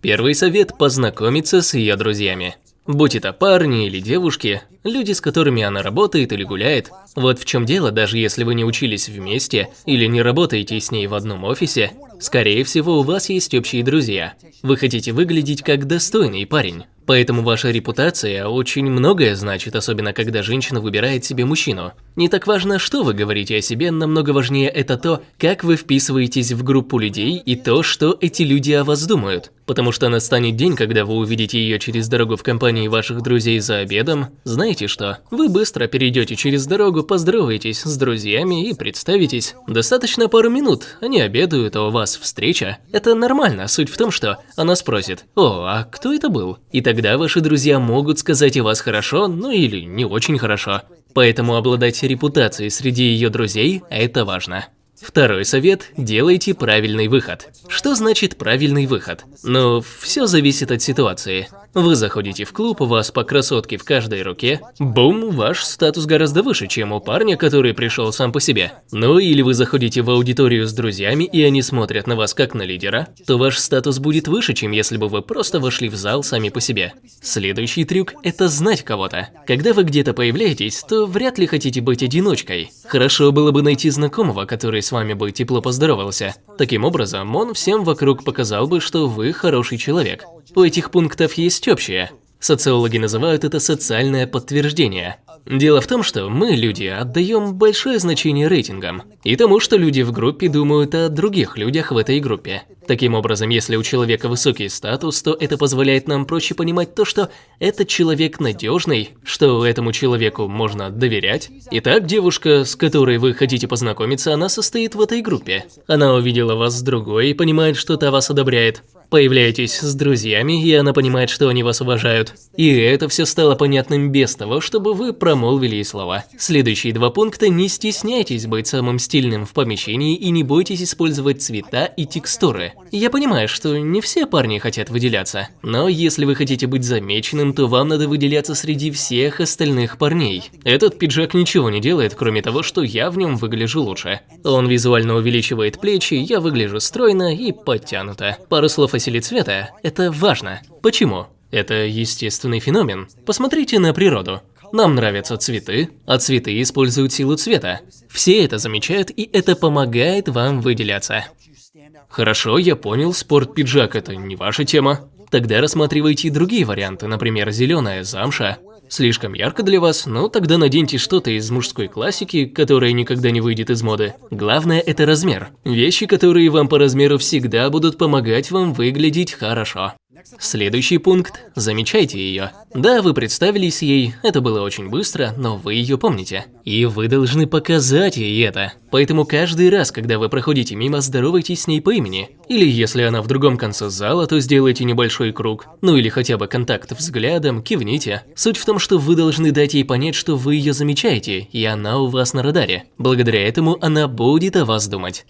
Первый совет – познакомиться с ее друзьями. Будь это парни или девушки, люди, с которыми она работает или гуляет. Вот в чем дело, даже если вы не учились вместе или не работаете с ней в одном офисе, скорее всего у вас есть общие друзья. Вы хотите выглядеть как достойный парень. Поэтому ваша репутация очень многое значит, особенно когда женщина выбирает себе мужчину. Не так важно, что вы говорите о себе, намного важнее это то, как вы вписываетесь в группу людей и то, что эти люди о вас думают. Потому что настанет день, когда вы увидите ее через дорогу в компании ваших друзей за обедом. Знаете что? Вы быстро перейдете через дорогу, поздороваетесь с друзьями и представитесь. Достаточно пару минут, они обедают, а у вас встреча. Это нормально, суть в том, что она спросит, «О, а кто это был?» И тогда ваши друзья могут сказать о вас хорошо, ну или не очень хорошо. Поэтому обладать репутацией среди ее друзей – это важно. Второй совет – делайте правильный выход. Что значит правильный выход? Ну, все зависит от ситуации. Вы заходите в клуб, у вас по красотке в каждой руке. Бум, ваш статус гораздо выше, чем у парня, который пришел сам по себе. Ну или вы заходите в аудиторию с друзьями, и они смотрят на вас как на лидера, то ваш статус будет выше, чем если бы вы просто вошли в зал сами по себе. Следующий трюк – это знать кого-то. Когда вы где-то появляетесь, то вряд ли хотите быть одиночкой. Хорошо было бы найти знакомого, который с вами бы тепло поздоровался. Таким образом, он всем вокруг показал бы, что вы хороший человек. У этих пунктов есть общее. Социологи называют это социальное подтверждение. Дело в том, что мы, люди, отдаем большое значение рейтингам и тому, что люди в группе думают о других людях в этой группе. Таким образом, если у человека высокий статус, то это позволяет нам проще понимать то, что этот человек надежный, что этому человеку можно доверять. Итак, девушка, с которой вы хотите познакомиться, она состоит в этой группе. Она увидела вас с другой и понимает, что та вас одобряет. Появляетесь с друзьями, и она понимает, что они вас уважают. И это все стало понятным без того, чтобы вы промолвили слова. Следующие два пункта – не стесняйтесь быть самым стильным в помещении и не бойтесь использовать цвета и текстуры. Я понимаю, что не все парни хотят выделяться, но если вы хотите быть замеченным, то вам надо выделяться среди всех остальных парней. Этот пиджак ничего не делает, кроме того, что я в нем выгляжу лучше. Он визуально увеличивает плечи, я выгляжу стройно и подтянуто. Пару слов о силе цвета – это важно. Почему? Это естественный феномен. Посмотрите на природу. Нам нравятся цветы, а цветы используют силу цвета. Все это замечают, и это помогает вам выделяться. Хорошо, я понял, спорт-пиджак – это не ваша тема. Тогда рассматривайте другие варианты, например, зеленая замша. Слишком ярко для вас? Ну, тогда наденьте что-то из мужской классики, которая никогда не выйдет из моды. Главное – это размер. Вещи, которые вам по размеру всегда будут помогать вам выглядеть хорошо. Следующий пункт – замечайте ее. Да, вы представились ей, это было очень быстро, но вы ее помните. И вы должны показать ей это. Поэтому каждый раз, когда вы проходите мимо, здоровайтесь с ней по имени. Или если она в другом конце зала, то сделайте небольшой круг. Ну или хотя бы контакт взглядом, кивните. Суть в том, что вы должны дать ей понять, что вы ее замечаете, и она у вас на радаре. Благодаря этому она будет о вас думать.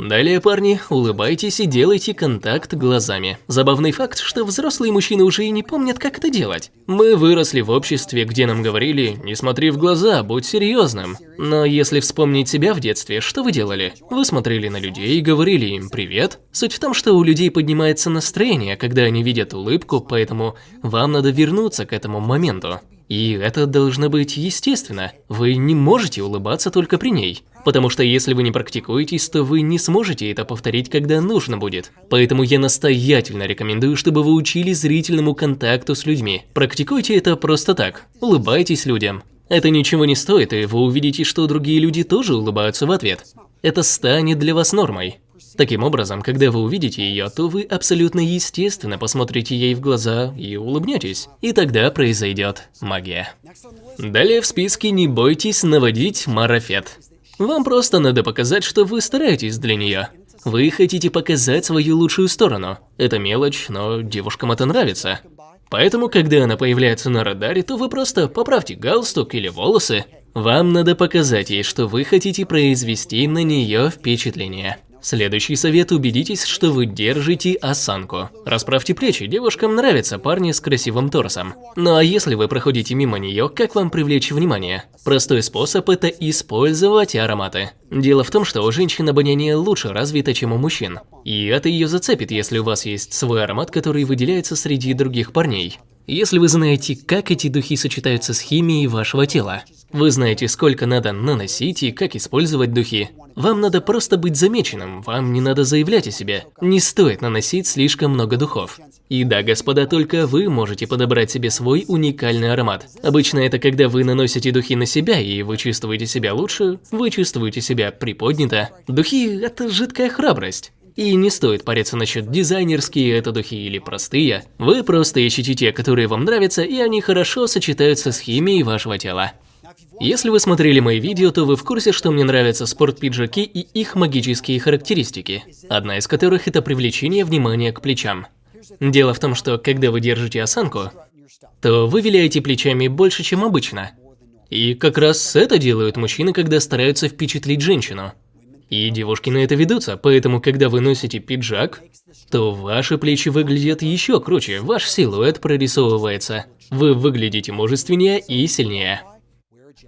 Далее, парни, улыбайтесь и делайте контакт глазами. Забавный факт, что взрослые мужчины уже и не помнят, как это делать. Мы выросли в обществе, где нам говорили «не смотри в глаза, будь серьезным». Но если вспомнить себя в детстве, что вы делали? Вы смотрели на людей и говорили им «привет». Суть в том, что у людей поднимается настроение, когда они видят улыбку, поэтому вам надо вернуться к этому моменту. И это должно быть естественно. Вы не можете улыбаться только при ней. Потому что если вы не практикуетесь, то вы не сможете это повторить, когда нужно будет. Поэтому я настоятельно рекомендую, чтобы вы учили зрительному контакту с людьми. Практикуйте это просто так. Улыбайтесь людям. Это ничего не стоит, и вы увидите, что другие люди тоже улыбаются в ответ. Это станет для вас нормой. Таким образом, когда вы увидите ее, то вы абсолютно естественно посмотрите ей в глаза и улыбнетесь. И тогда произойдет магия. Далее в списке не бойтесь наводить марафет. Вам просто надо показать, что вы стараетесь для нее. Вы хотите показать свою лучшую сторону. Это мелочь, но девушкам это нравится. Поэтому, когда она появляется на радаре, то вы просто поправьте галстук или волосы. Вам надо показать ей, что вы хотите произвести на нее впечатление. Следующий совет – убедитесь, что вы держите осанку. Расправьте плечи, девушкам нравятся парни с красивым торсом. Ну а если вы проходите мимо нее, как вам привлечь внимание? Простой способ – это использовать ароматы. Дело в том, что у женщин обоняние лучше развито, чем у мужчин. И это ее зацепит, если у вас есть свой аромат, который выделяется среди других парней. Если вы знаете, как эти духи сочетаются с химией вашего тела, вы знаете, сколько надо наносить и как использовать духи. Вам надо просто быть замеченным, вам не надо заявлять о себе. Не стоит наносить слишком много духов. И да, господа, только вы можете подобрать себе свой уникальный аромат. Обычно это когда вы наносите духи на себя и вы чувствуете себя лучше, вы чувствуете себя приподнято. Духи – это жидкая храбрость. И не стоит париться насчет дизайнерские это духи или простые. Вы просто ищите те, которые вам нравятся, и они хорошо сочетаются с химией вашего тела. Если вы смотрели мои видео, то вы в курсе, что мне нравятся спорт-пиджаки и их магические характеристики, одна из которых это привлечение внимания к плечам. Дело в том, что когда вы держите осанку, то вы виляете плечами больше, чем обычно. И как раз это делают мужчины, когда стараются впечатлить женщину. И девушки на это ведутся, поэтому когда вы носите пиджак, то ваши плечи выглядят еще круче, ваш силуэт прорисовывается. Вы выглядите мужественнее и сильнее.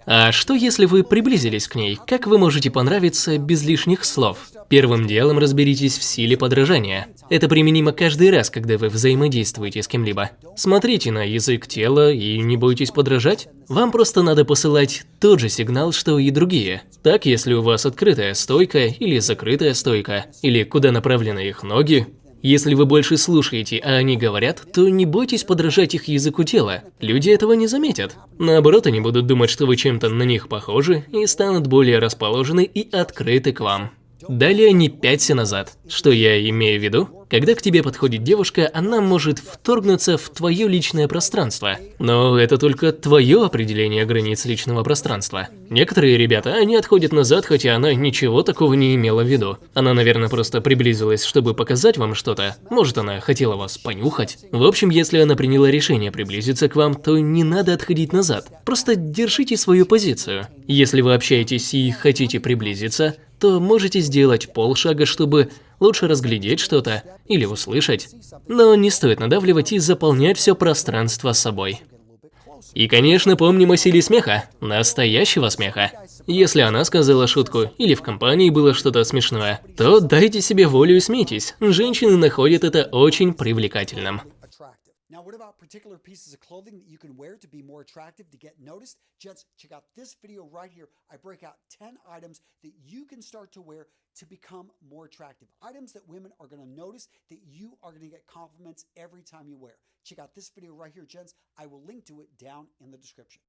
А что если вы приблизились к ней? Как вы можете понравиться без лишних слов? Первым делом разберитесь в силе подражания. Это применимо каждый раз, когда вы взаимодействуете с кем-либо. Смотрите на язык тела и не бойтесь подражать. Вам просто надо посылать тот же сигнал, что и другие. Так, если у вас открытая стойка или закрытая стойка, или куда направлены их ноги, если вы больше слушаете, а они говорят, то не бойтесь подражать их языку тела. Люди этого не заметят. Наоборот, они будут думать, что вы чем-то на них похожи и станут более расположены и открыты к вам. Далее не пяться назад. Что я имею в виду? Когда к тебе подходит девушка, она может вторгнуться в твое личное пространство. Но это только твое определение границ личного пространства. Некоторые ребята, они отходят назад, хотя она ничего такого не имела в виду. Она, наверное, просто приблизилась, чтобы показать вам что-то. Может, она хотела вас понюхать. В общем, если она приняла решение приблизиться к вам, то не надо отходить назад. Просто держите свою позицию. Если вы общаетесь и хотите приблизиться, то можете сделать полшага, чтобы лучше разглядеть что-то или услышать. Но не стоит надавливать и заполнять все пространство собой. И, конечно, помним о силе смеха, настоящего смеха. Если она сказала шутку или в компании было что-то смешное, то дайте себе волю и смейтесь. Женщины находят это очень привлекательным. What about particular pieces of clothing that you can wear to be more attractive, to get noticed? Gents, check out this video right here. I break out 10 items that you can start to wear to become more attractive. Items that women are going to notice that you are going to get compliments every time you wear. Check out this video right here, gents. I will link to it down in the description.